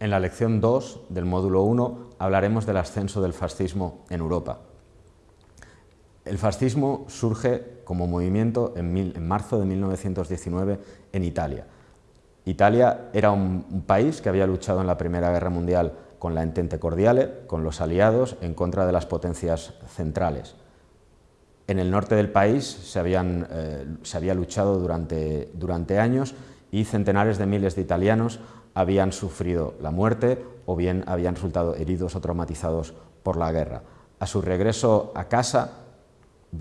En la lección 2 del módulo 1 hablaremos del ascenso del fascismo en Europa. El fascismo surge como movimiento en, marzo de 1919 en Italia. Italia era un, país que había luchado en la Primera Guerra Mundial con la Entente Cordiale, con los aliados, en contra de las potencias centrales. En el norte del país se, eh, se había luchado durante, durante años y centenares de miles de italianos habían sufrido la muerte o bien habían resultado heridos o traumatizados por la guerra. A su regreso a casa,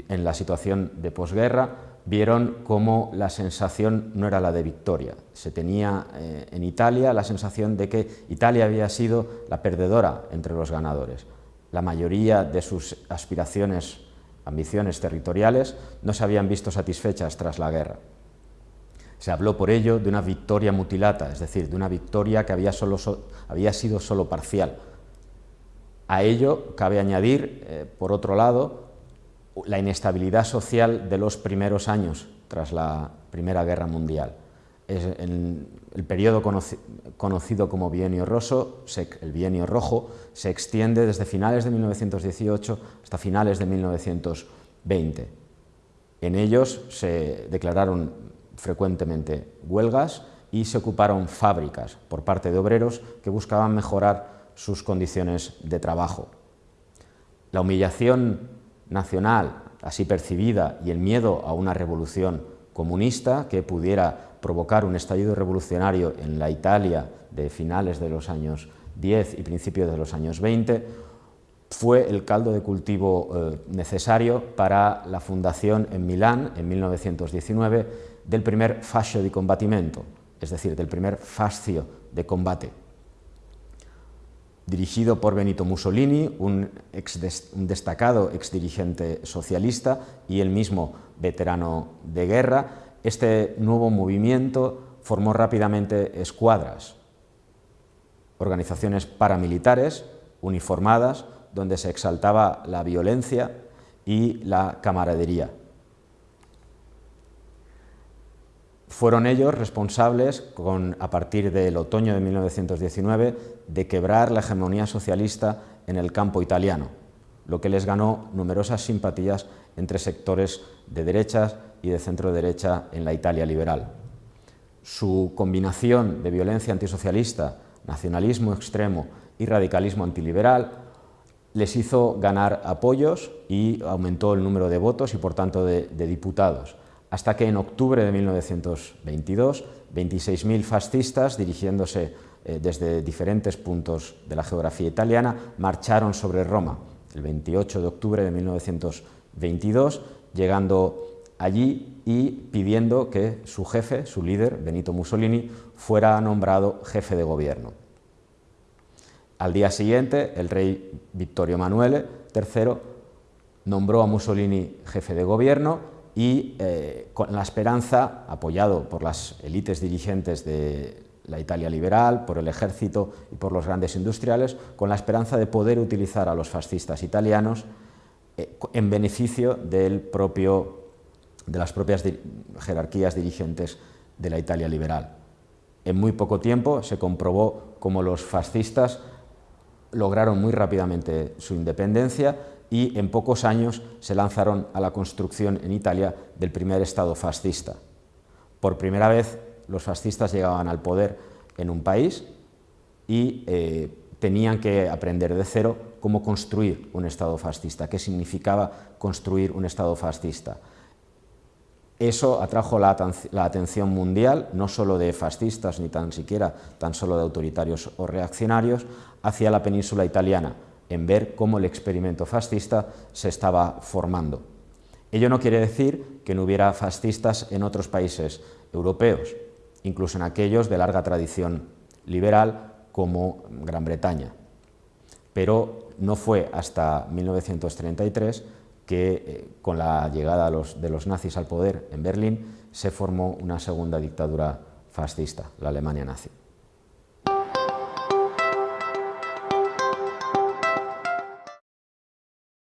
en la situación de posguerra, vieron cómo la sensación no era la de victoria. Se tenía eh, en Italia la sensación de que Italia había sido la perdedora entre los ganadores. La mayoría de sus aspiraciones, ambiciones territoriales, no se habían visto satisfechas tras la guerra. Se habló por ello de una victoria mutilata, es decir, de una victoria que había, sido solo parcial. A ello cabe añadir, eh, por otro lado, la inestabilidad social de los primeros años tras la Primera Guerra Mundial. el periodo conocido como bienio roso, el bienio rojo, se extiende desde finales de 1918 hasta finales de 1920. En ellos se declararon frecuentemente huelgas y se ocuparon fábricas por parte de obreros que buscaban mejorar sus condiciones de trabajo. La humillación nacional, así percibida, y el miedo a una revolución comunista que pudiera provocar un estallido revolucionario en la Italia de finales de los años 10 y principios de los años 20, fue el caldo de cultivo eh, necesario para la fundación en Milán, en 1919, del primer fascio di combattimento, es decir, del primer fascio de combate. Dirigido por Benito Mussolini, un, destacado exdirigente socialista y el mismo veterano de guerra, este nuevo movimiento formó rápidamente escuadras, organizaciones paramilitares uniformadas, donde se exaltaba la violencia y la camaradería. Fueron ellos responsables, con, a partir del otoño de 1919, de quebrar la hegemonía socialista en el campo italiano, lo que les ganó numerosas simpatías entre sectores de derechas y de centro-derecha en la Italia liberal. Su combinación de violencia antisocialista, nacionalismo extremo y radicalismo antiliberal les hizo ganar apoyos y aumentó el número de votos y por tanto de, diputados, hasta que en octubre de 1922 26.000 fascistas dirigiéndose eh, desde diferentes puntos de la geografía italiana marcharon sobre Roma el 28 de octubre de 1922, llegando allí y pidiendo que su jefe, su líder, Benito Mussolini, fuera nombrado jefe de gobierno. Al día siguiente, el rey Vittorio Emanuele III nombró a Mussolini jefe de gobierno y eh, con la esperanza, apoyado por las élites dirigentes de la Italia liberal, por el ejército y por los grandes industriales, con la esperanza de poder utilizar a los fascistas italianos eh, en beneficio del propio, de las propias jerarquías dirigentes de la Italia liberal. En muy poco tiempo se comprobó cómo los fascistas lograron muy rápidamente su independencia y en pocos años se lanzaron a la construcción en Italia del primer Estado fascista. Por primera vez los fascistas llegaban al poder en un país y eh, tenían que aprender de cero cómo construir un Estado fascista, qué significaba construir un Estado fascista. Eso atrajo la, atención mundial, no solo de fascistas, ni tan siquiera tan solo de autoritarios o reaccionarios, hacia la península italiana, en ver cómo el experimento fascista se estaba formando. Ello no quiere decir que no hubiera fascistas en otros países europeos, incluso en aquellos de larga tradición liberal como Gran Bretaña. Pero no fue hasta 1933 que eh, con la llegada de los nazis al poder en Berlín se formó una segunda dictadura fascista, la Alemania nazi.